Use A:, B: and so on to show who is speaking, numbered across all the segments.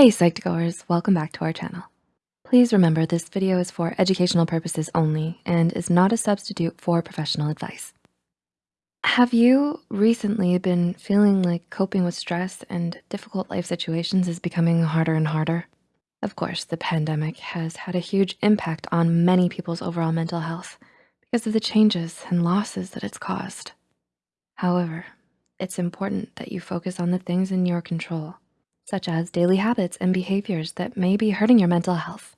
A: Hey Psych2Goers, welcome back to our channel. Please remember this video is for educational purposes only and is not a substitute for professional advice. Have you recently been feeling like coping with stress and difficult life situations is becoming harder and harder? Of course, the pandemic has had a huge impact on many people's overall mental health because of the changes and losses that it's caused. However, it's important that you focus on the things in your control, such as daily habits and behaviors that may be hurting your mental health.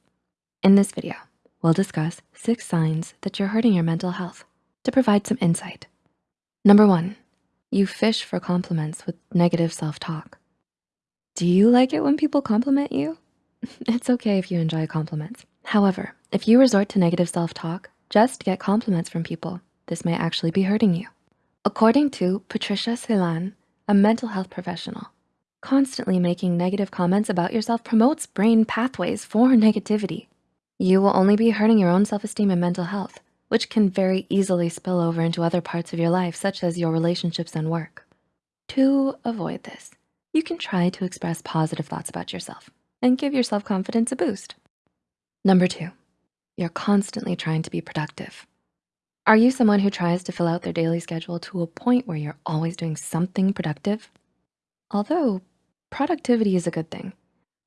A: In this video, we'll discuss six signs that you're hurting your mental health to provide some insight. Number one, you fish for compliments with negative self-talk. Do you like it when people compliment you? It's okay if you enjoy compliments. However, if you resort to negative self-talk just to get compliments from people, this may actually be hurting you. According to Patricia Celan, a mental health professional, constantly making negative comments about yourself promotes brain pathways for negativity. You will only be hurting your own self-esteem and mental health, which can very easily spill over into other parts of your life, such as your relationships and work. To avoid this, you can try to express positive thoughts about yourself and give your self-confidence a boost. Number two, you're constantly trying to be productive. Are you someone who tries to fill out their daily schedule to a point where you're always doing something productive? Although productivity is a good thing,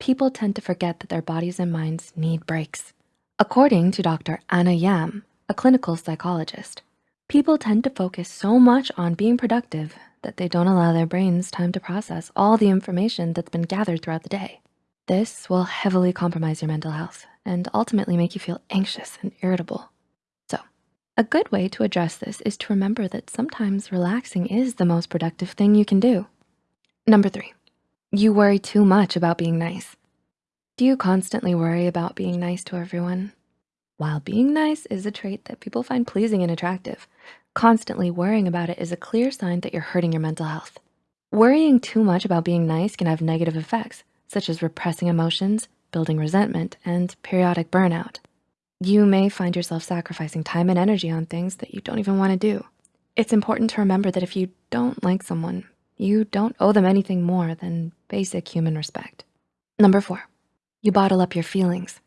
A: people tend to forget that their bodies and minds need breaks. According to Dr. Anna Yam, a clinical psychologist, people tend to focus so much on being productive that they don't allow their brains time to process all the information that's been gathered throughout the day. This will heavily compromise your mental health and ultimately make you feel anxious and irritable. So a good way to address this is to remember that sometimes relaxing is the most productive thing you can do. Number three, you worry too much about being nice. Do you constantly worry about being nice to everyone? While being nice is a trait that people find pleasing and attractive, constantly worrying about it is a clear sign that you're hurting your mental health. Worrying too much about being nice can have negative effects, such as repressing emotions, building resentment, and periodic burnout. You may find yourself sacrificing time and energy on things that you don't even wanna do. It's important to remember that if you don't like someone, you don't owe them anything more than basic human respect. Number four, you bottle up your feelings.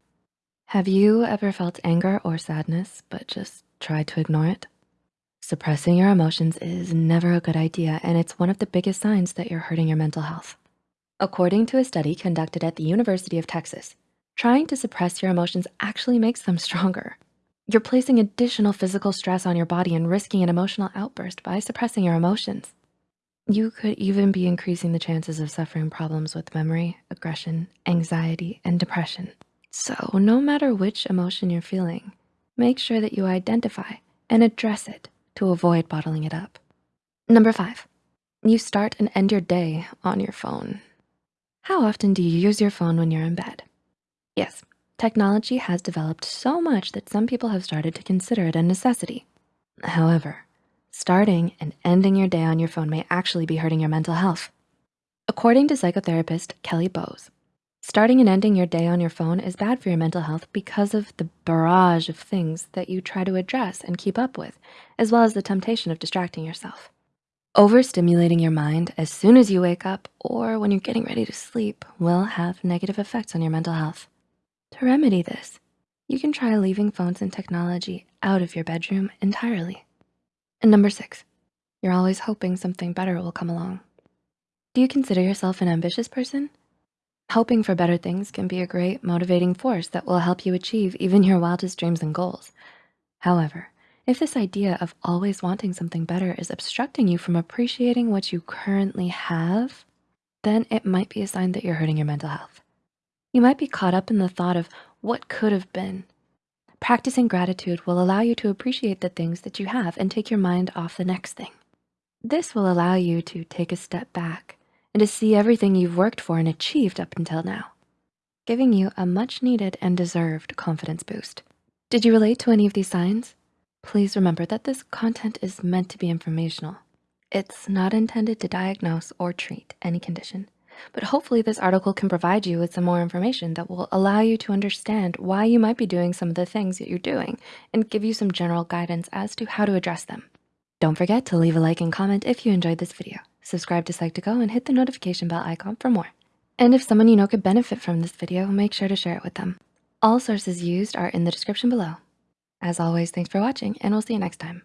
A: Have you ever felt anger or sadness, but just tried to ignore it? Suppressing your emotions is never a good idea, and it's one of the biggest signs that you're hurting your mental health. According to a study conducted at the University of Texas, Trying to suppress your emotions actually makes them stronger. You're placing additional physical stress on your body and risking an emotional outburst by suppressing your emotions. You could even be increasing the chances of suffering problems with memory, aggression, anxiety, and depression. So no matter which emotion you're feeling, make sure that you identify and address it to avoid bottling it up. Number five, you start and end your day on your phone. How often do you use your phone when you're in bed? Yes, technology has developed so much that some people have started to consider it a necessity. However, starting and ending your day on your phone may actually be hurting your mental health. According to psychotherapist Kelly Bowes, starting and ending your day on your phone is bad for your mental health because of the barrage of things that you try to address and keep up with, as well as the temptation of distracting yourself. Overstimulating your mind as soon as you wake up or when you're getting ready to sleep will have negative effects on your mental health. To remedy this, you can try leaving phones and technology out of your bedroom entirely. And number six, you're always hoping something better will come along. Do you consider yourself an ambitious person? Hoping for better things can be a great motivating force that will help you achieve even your wildest dreams and goals. However, if this idea of always wanting something better is obstructing you from appreciating what you currently have, then it might be a sign that you're hurting your mental health. You might be caught up in the thought of what could have been. Practicing gratitude will allow you to appreciate the things that you have and take your mind off the next thing. This will allow you to take a step back and to see everything you've worked for and achieved up until now, giving you a much needed and deserved confidence boost. Did you relate to any of these signs? Please remember that this content is meant to be informational. It's not intended to diagnose or treat any condition but hopefully this article can provide you with some more information that will allow you to understand why you might be doing some of the things that you're doing and give you some general guidance as to how to address them. Don't forget to leave a like and comment if you enjoyed this video. Subscribe to Psych2Go and hit the notification bell icon for more. And if someone you know could benefit from this video, make sure to share it with them. All sources used are in the description below. As always, thanks for watching and we'll see you next time.